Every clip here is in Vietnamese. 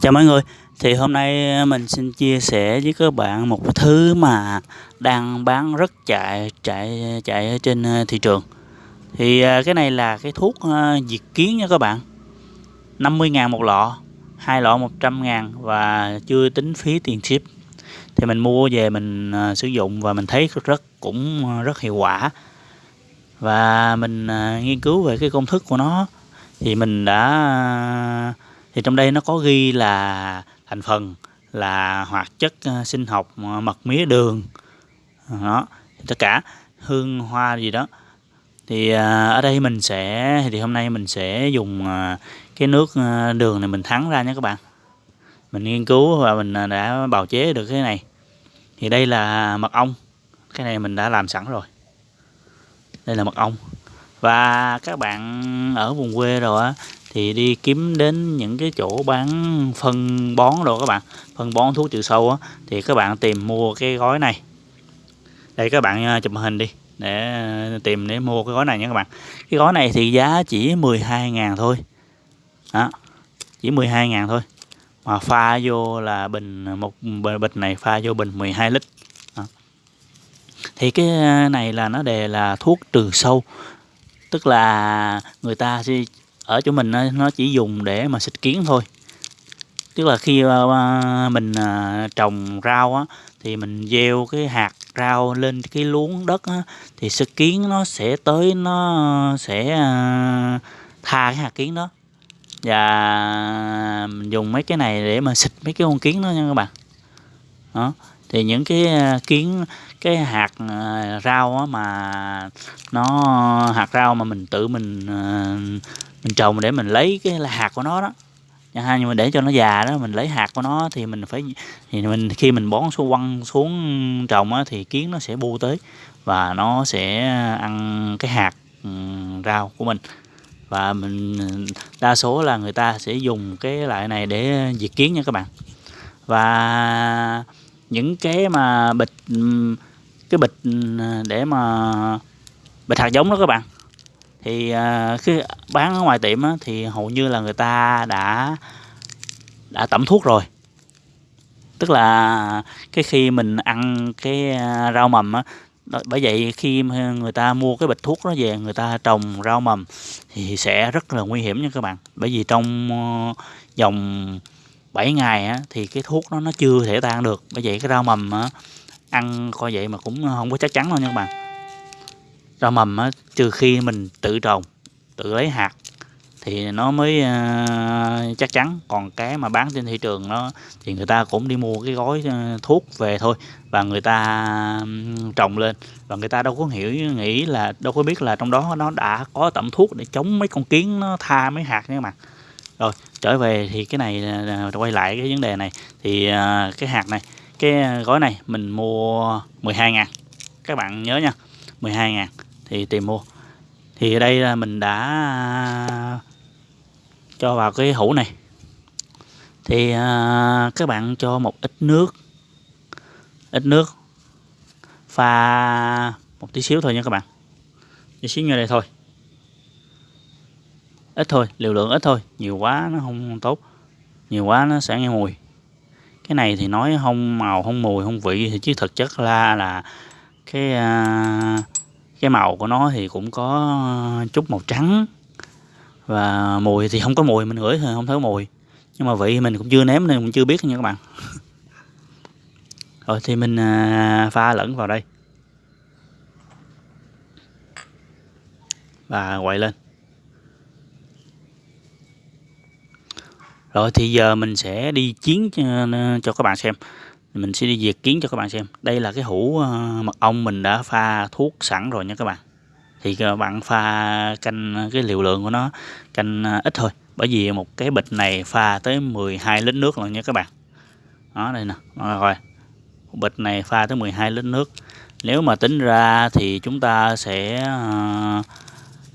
Chào mọi người, thì hôm nay ờ, mình xin chia sẻ với các bạn một thứ mà đang bán rất chạy chạy chạy trên ờ, thị trường. Thì ờ, cái này là cái thuốc diệt kiến nha các bạn. 50.000 một lọ, hai lọ 100.000 và chưa tính phí tiền ship. Thì mình mua về mình sử dụng và mình thấy rất cũng rất hiệu quả. Và mình nghiên cứu về cái công thức của nó thì mình đã thì trong đây nó có ghi là thành phần là hoạt chất ờ, sinh học ờ, mật mía đường. Đó, tất cả hương hoa gì đó. Thì ờ, ở đây mình sẽ, thì hôm nay mình sẽ dùng cái nước đường này mình thắng ra nhé các bạn. Mình nghiên cứu và mình đã bào chế được cái này. Thì đây là mật ong. Cái này mình đã làm sẵn rồi. Đây là mật ong. Và các bạn ở vùng quê rồi á thì đi kiếm đến những cái chỗ bán phân bón rồi các bạn. Phân bón thuốc trừ sâu á, thì các bạn tìm mua cái gói này. Đây, các bạn à, chụp hình đi, để à, tìm để mua cái gói này nha các bạn. Cái gói này thì giá chỉ 12.000 thôi. Đó, chỉ 12.000 thôi. Mà pha vô là bình à, một bịch này pha vô bình 12 lít. Đó. thì cái này là nó đề là thuốc trừ sâu. Tức là người ta sẽ ở chỗ mình nó chỉ dùng để mà xịt kiến thôi. Tức là khi ờ, ờ, mình ờ, trồng rau á thì mình gieo cái hạt rau lên cái luống đất á, thì xịt kiến nó sẽ tới nó sẽ tha cái hạt kiến đó. Và mình dùng mấy cái này để mà xịt mấy cái con kiến đó nha các bạn. Đó thì những cái kiến cái hạt rau á mà nó hạt rau mà mình tự mình mình trồng để mình lấy cái hạt của nó đó. Nhưng mà để cho nó già đó mình lấy hạt của nó thì mình phải thì mình khi mình bón xuống quăng xuống trồng á, thì kiến nó sẽ bu tới và nó sẽ ăn cái hạt ừ, rau của mình. Và mình đa số là người ta sẽ dùng cái loại này để diệt kiến nha các bạn. Và những cái mà bịch ừ, cái bịch ừ, để mà bịch hạt giống đó các bạn thì à, khi bán ở ngoài tiệm á, thì hầu như là người ta đã đã tẩm thuốc rồi. Tức là cái khi mình ăn cái à, rau mầm á bởi vậy khi người ta mua cái bịch thuốc đó về người ta trồng rau mầm thì sẽ rất là nguy hiểm nha các bạn. Bởi vì trong ờ, vòng 7 ngày á, thì cái thuốc đó nó chưa thể tan được. Bởi vậy cái rau mầm á, ăn coi vậy mà cũng không có chắc chắn đâu nha các bạn rau mầm á, trừ khi mình tự trồng tự lấy hạt thì nó mới uh, chắc chắn. Còn cái mà bán trên thị trường nó thì người ta cũng đi mua cái gói à, thuốc về thôi và người ta um, trồng lên và người ta đâu có hiểu nghĩ là đâu có biết là trong đó nó đã có tẩm thuốc để chống mấy con kiến nó tha mấy hạt nha mà rồi trở về thì cái này uh, quay lại cái vấn đề này. Thì uh, cái hạt này cái gói này mình mua 12 ngàn. Các bạn nhớ nha 12 ngàn thì tìm mua. Thì ở đây là mình đã à, cho vào cái hũ này. Thì à, các bạn cho một ít nước ít nước pha một tí xíu thôi nha các bạn. Tí xíu như đây thôi. Ít thôi liều lượng ít thôi nhiều quá nó không tốt nhiều quá nó sẽ nghe mùi. Cái này thì nói không màu không mùi không vị thì chứ thực chất là là cái uh, cái màu của nó thì cũng có ờ, chút màu trắng. Và mùi thì không có mùi mình ngửi thì không thấy mùi. Nhưng mà vị mình cũng chưa nếm nên cũng chưa biết nha các bạn. Rồi thì mình ờ, pha lẫn vào đây. Và quậy lên. Rồi thì giờ mình sẽ đi chiến cho, cho các bạn xem mình sẽ đi diệt kiến cho các bạn xem. Đây là cái hũ ờ, mật ong mình đã pha thuốc sẵn rồi nha các bạn. Thì các bạn pha canh ờ, cái liều lượng của nó canh ít thôi. Bởi vì một cái bịch này pha tới 12 lít nước rồi nha các bạn. Đó, đây nè. Rồi. Bịch này pha tới 12 lít nước. Nếu mà tính ra thì chúng ta sẽ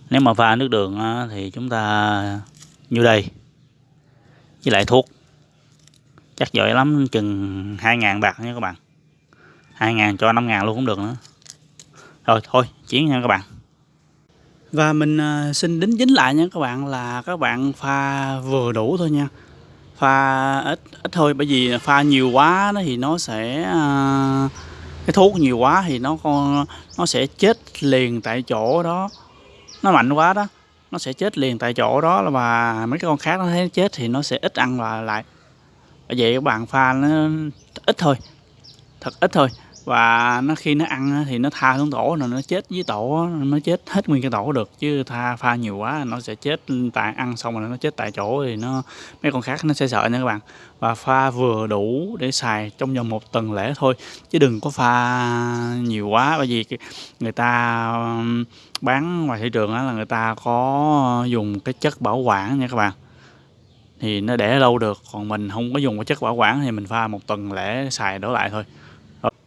nếu mà pha nước đường thì chúng ta như đây? Với lại thuốc chắc giỏi lắm, chừng 2.000 bạc nha các bạn. 2.000 cho 5.000 luôn cũng được nữa. Rồi, thôi chiến nha các bạn. Và mình à, xin đính chính lại nha các bạn là các bạn pha vừa đủ thôi nha. Pha ít ít thôi, bởi vì pha nhiều quá nó thì nó sẽ à, cái thuốc nhiều quá thì nó con, nó sẽ chết liền tại chỗ đó. Nó mạnh quá đó, nó sẽ chết liền tại chỗ đó và mấy cái con khác nó thấy chết thì nó sẽ ít ăn và lại vậy các bạn pha nó ít thôi, thật ít thôi. Và nó khi nó ăn thì nó tha xuống tổ rồi nó chết với tổ nó chết hết nguyên cái tổ được. Chứ tha, pha nhiều quá nó sẽ chết tại, ăn xong rồi nó chết tại chỗ thì nó, mấy con khác nó sẽ sợ nha các bạn. Và pha vừa đủ để xài trong vòng một tuần lễ thôi, chứ đừng có pha nhiều quá. Bởi vì người ta bán ngoài thị trường là người ta có dùng cái chất bảo quản nha các bạn thì nó để lâu được còn mình không có dùng cái chất bảo quản thì mình pha một tuần lễ xài đổ lại thôi.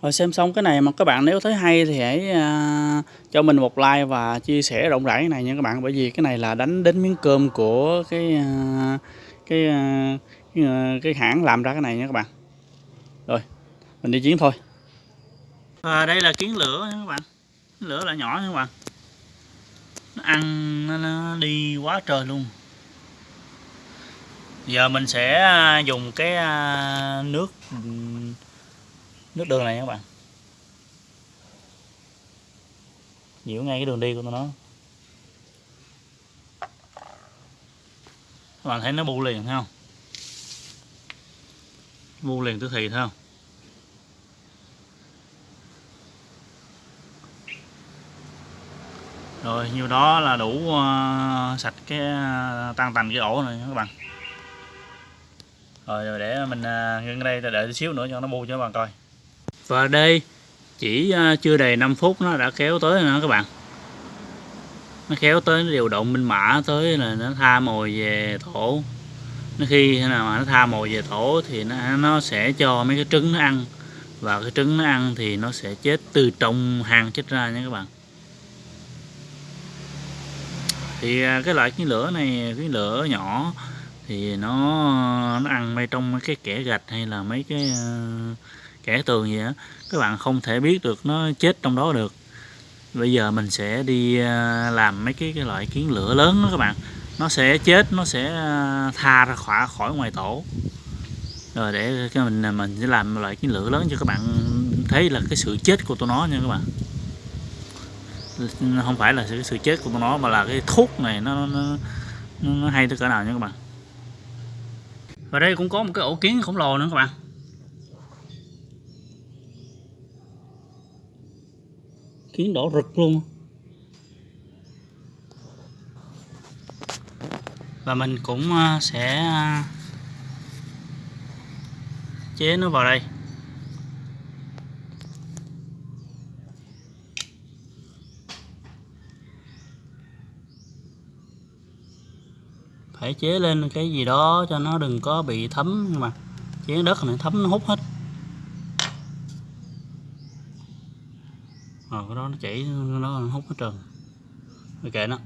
Rồi xem xong cái này mà các bạn nếu thấy hay thì hãy uh, cho mình một like và chia sẻ rộng rãi cái này nha các bạn. Bởi vì cái này là đánh đến miếng cơm của cái uh, cái, uh, cái, uh, cái hãng làm ra cái này nha các bạn. Rồi mình đi chiến thôi. À, đây là kiến lửa nha các bạn. Kiến lửa là nhỏ nha các bạn. Nó ăn nó, nó đi quá trời luôn giờ mình sẽ à, dùng cái à, nước nước đường này các bạn. Nhiễu ngay cái đường đi của nó. Các bạn thấy nó bu liền thấy không? Bu liền tức thì thấy không? Rồi nhiêu đó là đủ uh, sạch cái uh, tan tành cái ổ này các bạn. Ờ, rồi để mình à, ngưng đây đợi xíu nữa cho nó bu cho các bạn coi. Và đây chỉ à, chưa đầy 5 phút, nó đã kéo tới nữa các bạn. Nó kéo tới, nó điều động minh mã tới là nó tha mồi về tổ. Nó khi nào mà nó tha mồi về tổ thì nó nó sẽ cho mấy cái trứng nó ăn. Và cái trứng nó ăn thì nó sẽ chết từ trong hang chết ra nha các bạn. Thì à, cái loại cái lửa này, cái lửa nhỏ thì nó nó ăn ngay trong mấy cái kẻ gạch hay là mấy cái uh, kẻ tường gì á các bạn không thể biết được nó chết trong đó được. Bây giờ mình sẽ đi uh, làm mấy cái, cái loại kiến lửa lớn đó các bạn. Nó sẽ chết nó sẽ ờ, tha ra khỏi khỏi ngoài tổ. Rồi để cái mình mình sẽ làm loại kiến lửa lớn cho các bạn thấy là cái sự chết của tụi nó nha các bạn. Không phải là cái sự chết của tụi nó mà là cái thuốc này nó nó, nó hay tới cỡ nào nha các bạn và đây cũng có một cái ổ kiến khổng lồ nữa các bạn. Kiến đỏ rực luôn. Và mình cũng ờ, sẽ ờ, chế nó vào đây. Phải chế lên cái gì đó cho nó đừng có bị thấm nhưng mà chế đất này thấm nó hút hết. Rồi cái đó nó chảy nó hút hết trơn. Rồi kệ nó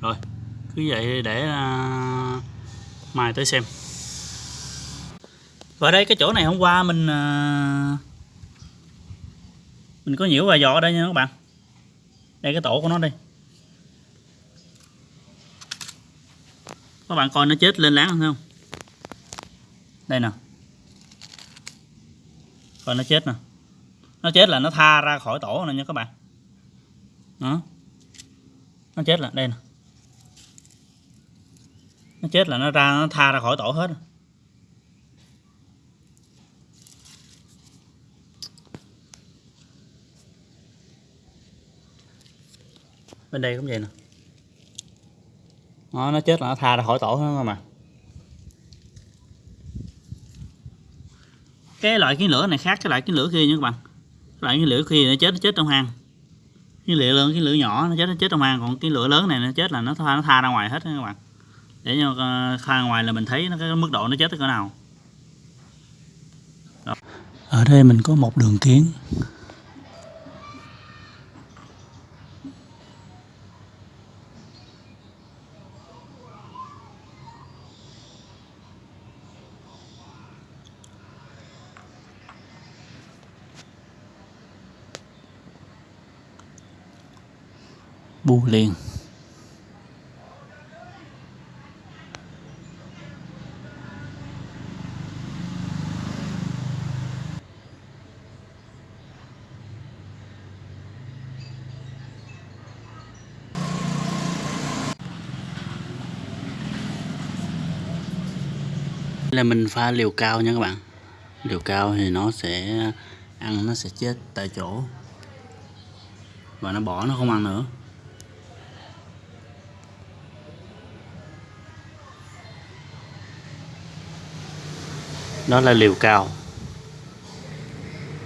rồi cứ vậy để uh, mai tới xem. Và đây cái chỗ này hôm qua mình uh, mình có nhiễu vài giò ở đây nha các bạn. Đây cái tổ của nó đây các bạn coi nó chết lên láng không? Đây nè. Coi nó chết nè. Nó chết là nó tha ra khỏi tổ này nha các bạn. Đó. Nó chết là, đây nè. Nó chết là nó ra, nó tha ra khỏi tổ hết bên đây cũng vậy nè đó, nó chết là nó tha ra khỏi tổ hết mà. Cái loại kiến lửa này khác cái loại kiến lửa kia nha các bạn. Loại kiến lửa kia nó chết nó chết trong hang. Kiến lửa lớn kiến lửa nhỏ nó chết nó chết trong hang. Còn cái lửa lớn này nó chết là nó tha nó tha ra ngoài hết các bạn. Để cho tha ngoài là mình thấy nó cái mức độ nó chết tới cỡ nào. Đó. ở đây mình có một đường kiến buông liền. Là mình pha liều cao nha các bạn. Liều cao thì nó sẽ ăn, nó sẽ chết tại chỗ. Và nó bỏ nó không ăn nữa. Đó là liều cao.